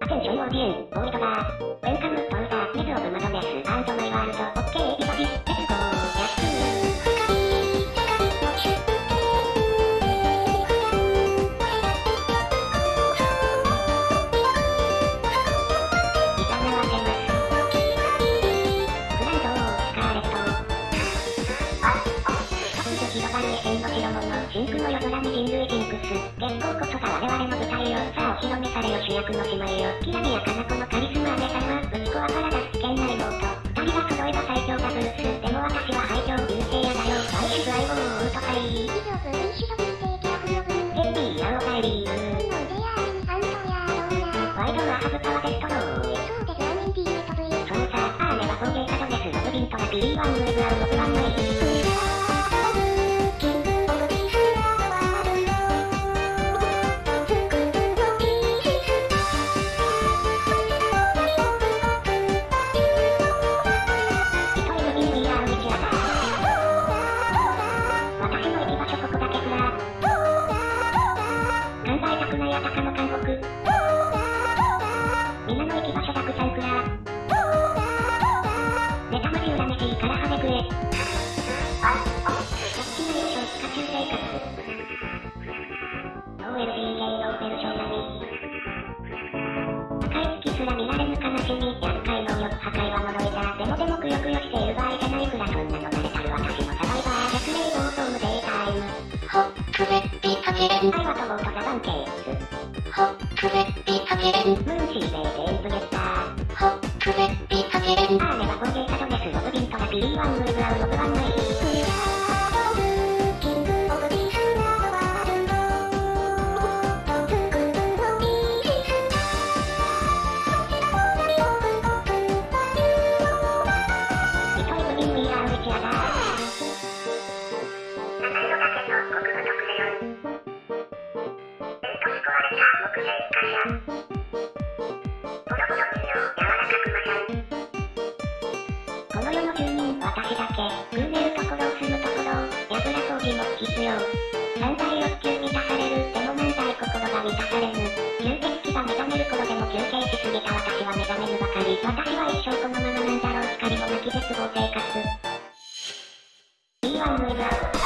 アテンションオーディエン、ボーイドバー、代物、真空の夜空に人類ジンクス、月光こそが我々の舞台よ、さあお披露目されよ主役の姉妹よ、きらびやかなこのカリスマ姉様、ぶちこはパラダス危険な妹、二人が揃えば最強ダブルス、でも私は廃墟、流星屋だよ、ワイシュ相棒、ウートカイ、以上ブイシドブルテーキャフロブルヘッピー、ヤオガエリー、ワイドはハブパワデストロー。そうですアーメトブイそうさ、アーネは工芸家ドネス、ロブビントラピリーワンウェブアウロブワンマイッピカチレン今回は飛ぼうとザバンケース。ホックレッピカチレンで、めるところを住むところを、やぶら掃除も必要。三大欲求満たされる、でも何大心が満たされぬ。吸血鬼が目覚める頃でも休憩しすぎた私は目覚めぬばかり。私は一生このままなんだろう、光も泣き絶望生活。B1 ウェブ。